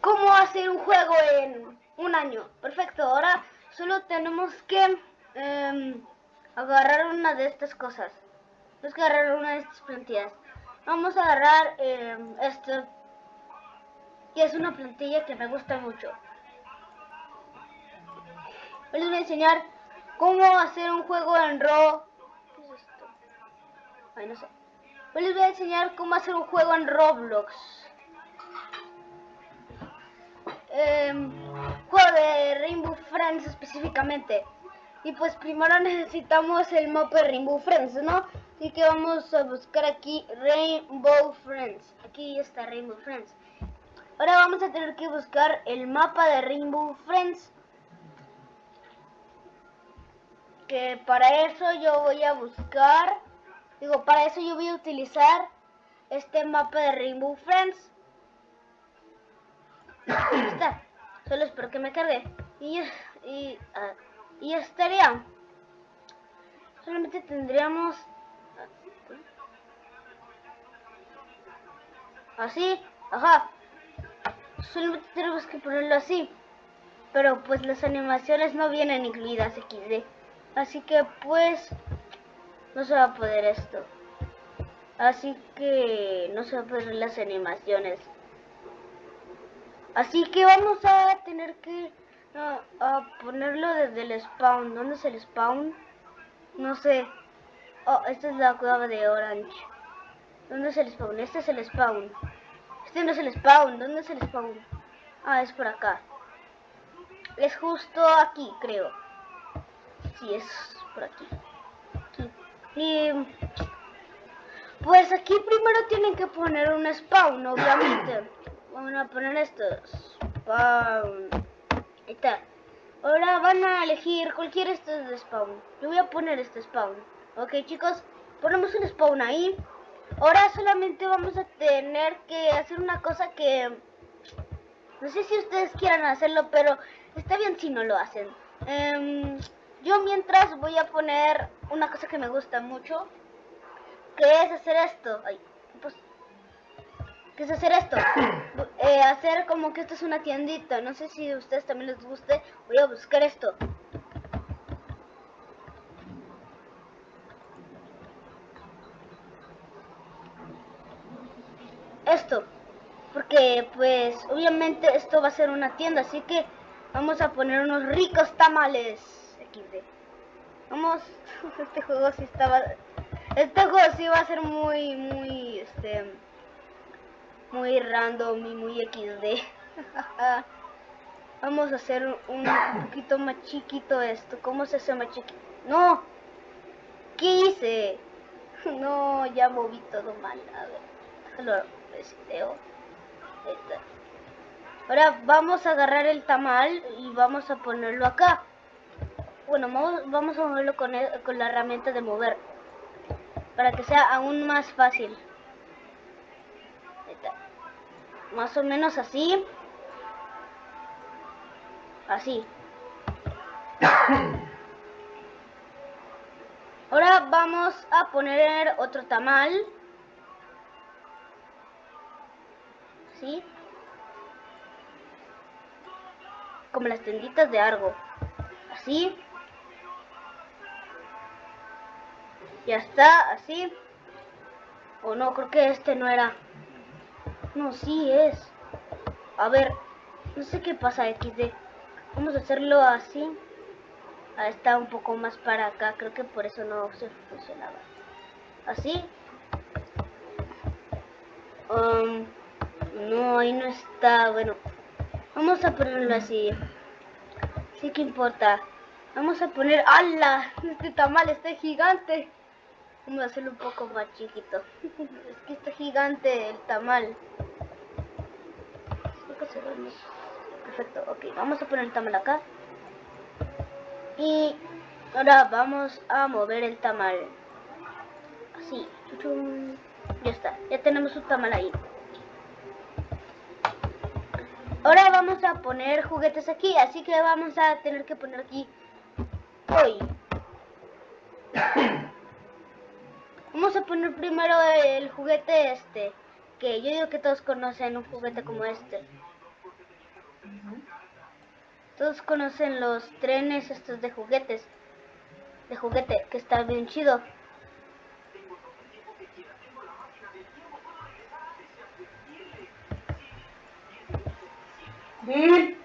cómo hacer un juego en un año. Perfecto, ahora solo tenemos que em, agarrar una de estas cosas. Tenemos que agarrar una de estas plantillas. Vamos a agarrar em, esto. Y es una plantilla que me gusta mucho. les voy a enseñar cómo hacer un juego en. ¿Qué es? Ay, sé. les voy a enseñar cómo hacer un juego en Roblox. Em, juego de Rainbow Friends específicamente. Y pues primero necesitamos el mapa de Rainbow Friends, ¿no? Así que vamos a buscar aquí Rainbow Friends. Aquí está Rainbow Friends. Ahora vamos a tener que buscar el mapa de Rainbow Friends. Que para eso yo voy a buscar... Digo, para eso yo voy a utilizar este mapa de Rainbow Friends. Está. Solo espero que me cargue. Y, y, uh, y estaría. Solamente tendríamos... Así. Ajá. Solamente tenemos que ponerlo así. Pero pues las animaciones no vienen incluidas XD. Así que pues... No se va a poder esto. Así que no se va a poder las animaciones. Así que vamos a tener que a ponerlo desde el spawn. ¿Dónde es el spawn? No sé. Oh, esta es la cueva de Orange. ¿Dónde es el spawn? Este es el spawn. Este no es el spawn. ¿Dónde es el spawn? Ah, es por acá. Es justo aquí, creo. Sí, es por aquí. aquí. Y... Pues aquí primero tienen que poner un spawn, obviamente. Vamos a poner esto. Spawn. Ahí está. Ahora van a elegir cualquier esto de spawn. Yo voy a poner este spawn. Ok chicos, ponemos un spawn ahí. Ahora solamente vamos a tener que hacer una cosa que... No sé si ustedes quieran hacerlo, pero está bien si no lo hacen. Um, yo mientras voy a poner una cosa que me gusta mucho. Que es hacer esto. Ay, pues ¿Qué es hacer esto? Eh, hacer como que esto es una tiendita. No sé si a ustedes también les guste. Voy a buscar esto. Esto. Porque pues obviamente esto va a ser una tienda. Así que vamos a poner unos ricos tamales. XD. Vamos. Este juego sí estaba... Este juego sí va a ser muy, muy, este muy random y muy XD. Vamos a hacer un poquito más chiquito esto. ¿Cómo se hace más chiquito? ¡No! ¿Qué hice? No, ya moví todo mal. A ver, déjalo reseteo. Ahora vamos a agarrar el tamal y vamos a ponerlo acá. Bueno, vamos, vamos a moverlo con, con la herramienta de mover. Para que sea aún más fácil más o menos así. Así. Ahora vamos a poner otro tamal. Así. Como las tenditas de algo. Así. Ya está, así. O no, creo que este no era. No, sí es. A ver, no sé qué pasa XD. Vamos a hacerlo así. Ah, está un poco más para acá. Creo que por eso no se funcionaba. Así. Um, no, ahí no está. Bueno, vamos a ponerlo así. Sí que importa. Vamos a poner... ¡Hala! Este tamal está gigante. Vamos a hacerlo un poco más chiquito. es que está gigante el tamal. Perfecto, ok. Vamos a poner el tamal acá. Y ahora vamos a mover el tamal. Así. Ya está. Ya tenemos un tamal ahí. Ahora vamos a poner juguetes aquí. Así que vamos a tener que poner aquí... Hoy. Vamos a poner primero el juguete este. Que yo digo que todos conocen un juguete como este. Todos conocen los trenes estos de juguetes. De juguete, que está bien chido. Bill.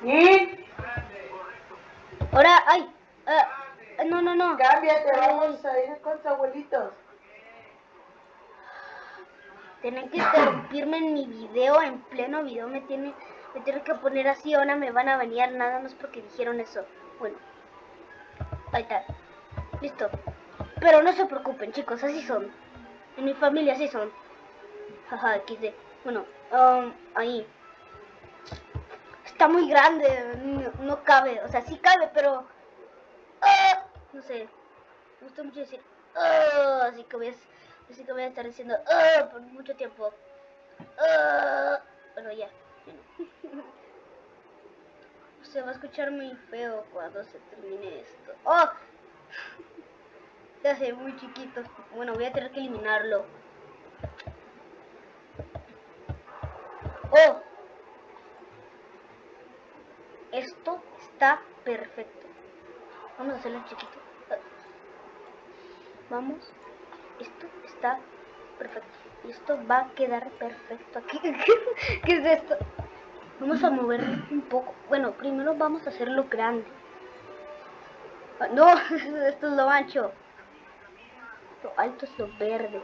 Bill. Ahora, ay, ah, no, no, no. Cámbiate, vamos a ir con tus abuelitos. Tienen que interrumpirme en mi video, en pleno video me tiene, me tienen que poner así, ahora me van a banear nada más porque dijeron eso. Bueno, ahí está, listo. Pero no se preocupen chicos, así son. En mi familia así son. Jaja, XD. Bueno, um, ahí. Está muy grande, no, cabe, o sea, sí cabe, pero... ah, no sé, me gusta mucho decir... ah, así que a... Así que voy a estar diciendo "Ah", por mucho tiempo. Ah, bueno, ya. Se va a escuchar muy feo cuando se termine esto. ¡Oh! Se hace muy chiquito. Bueno, voy a tener que eliminarlo. ¡Oh! Esto está perfecto. Vamos a hacerlo chiquito. Vamos esto está perfecto. Esto va a quedar perfecto aquí. ¿Qué es esto? Vamos a moverlo un poco. Bueno, primero vamos a hacerlo grande. Ah, No, esto es lo ancho. Lo alto es lo verde.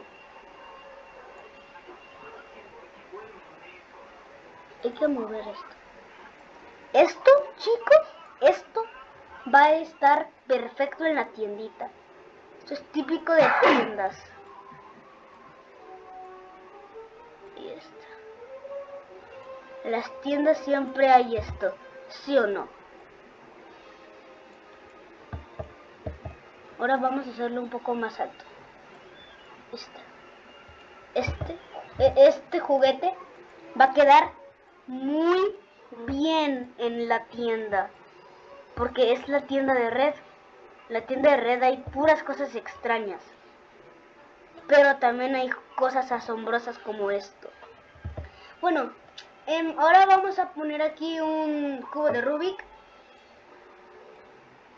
Hay que mover esto. Esto, chicos, esto va a estar perfecto en la tiendita. Esto es típico de tiendas. Y esto. En las tiendas siempre hay esto, ¿sí o no? Ahora vamos a hacerlo un poco más alto. Este. Este. e- Este juguete va a quedar muy bien en la tienda. Porque es la tienda de red. La tienda de red hay puras cosas extrañas. Pero también hay cosas asombrosas como esto. Bueno, em, ahora vamos a poner aquí un cubo de Rubik.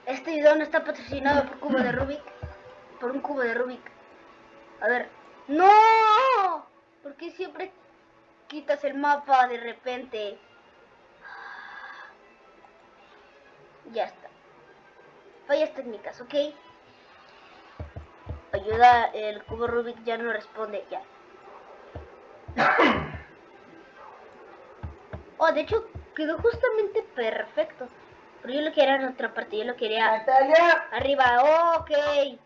Este video no está patrocinado por cubo de Rubik. Por un cubo de Rubik. A ver. ¡No! ¿Por qué siempre quitas el mapa de repente? Ya está. Fallas técnicas, ¿ok? Ayuda, el cubo Rubik ya no responde, ya. Oh, de hecho, quedó justamente perfecto. Pero yo lo quería en otra parte, yo lo quería Natalia. arriba, ok.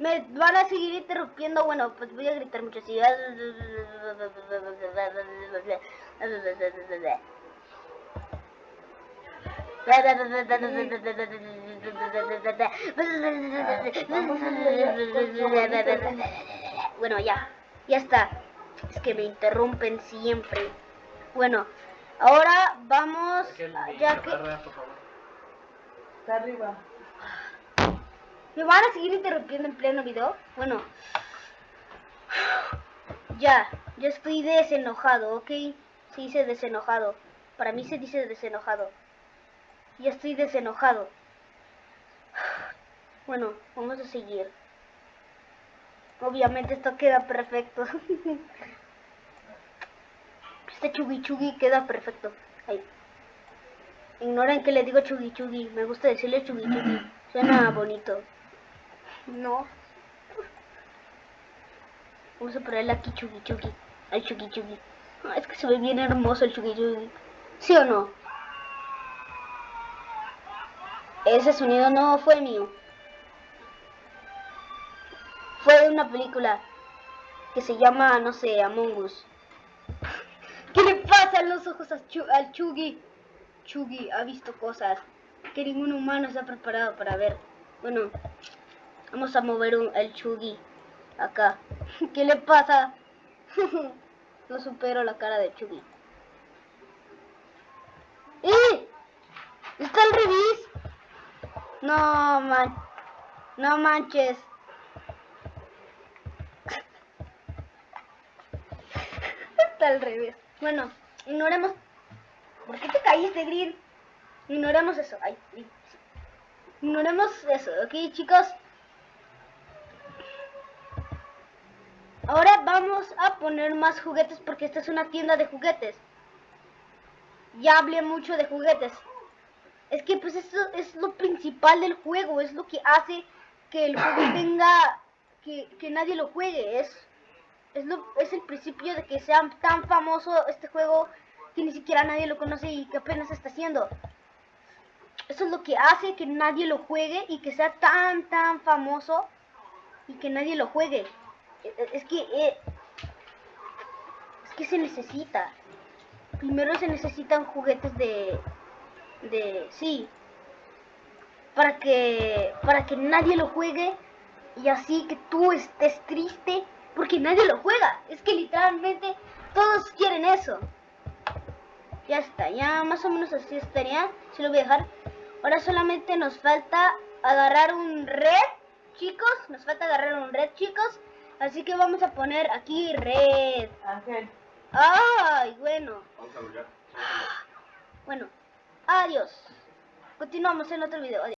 Me van a seguir interrumpiendo, bueno, pues voy a gritar mucho así. Bueno, ya, ya está. Es que me interrumpen siempre. Bueno, ahora vamos, ya que... Está arriba. ¿Me van a seguir interrumpiendo en pleno video? Bueno. Ya, ya estoy desenojado, ¿ok? Se dice desenojado. Para mí se dice desenojado. Ya estoy desenojado. Bueno, vamos a seguir. Obviamente esto queda perfecto. Este chugui chugui queda perfecto. Ahí. Ignoren que le digo chugui chugui. Me gusta decirle chugui chugui. Suena bonito. No. Vamos a ponerle aquí chugui chugui. Al chugui chugui. Ah, es que se ve bien hermoso el chugui chugui. ¿Sí o no? Ese sonido no fue mío. Fue de una película que se llama, no sé, Among Us. ¿Qué le pasa en los ojos a al Chugi? Chugi ha visto cosas que ningún humano se ha preparado para ver. Bueno, vamos a mover un, el Chugi acá. ¿Qué le pasa? no supero la cara de Chugi. ¡Eh! ¡Está al revés! No, man. No manches. Está al revés. Bueno, ignoremos. ¿Por qué te caíste, Green? Ignoremos eso. Ay, Ignoremos eso, ¿ok, chicos? Ahora vamos a poner más juguetes porque esta es una tienda de juguetes. Ya hablé mucho de juguetes. Es que pues esto es lo principal del juego, es lo que hace que el juego tenga, que, que nadie lo juegue. Es, es, lo, es el principio de que sea tan famoso este juego que ni siquiera nadie lo conoce y que apenas está haciendo. Eso es lo que hace que nadie lo juegue y que sea tan, tan famoso y que nadie lo juegue. E- e- Es que, eh, es que se necesita. Primero se necesitan juguetes de, de, sí, para que, para que nadie lo juegue y así que tú estés triste porque nadie lo juega. Es que literalmente todos quieren eso. Ya está, ya más o menos así estaría. Si lo voy a dejar. Ahora solamente nos falta agarrar un red, chicos. Nos falta agarrar un red, chicos. Así que vamos a poner aquí red. Ángel. Ay, bueno. Vamos a. Bueno, adiós. Continuamos en otro video. Adiós.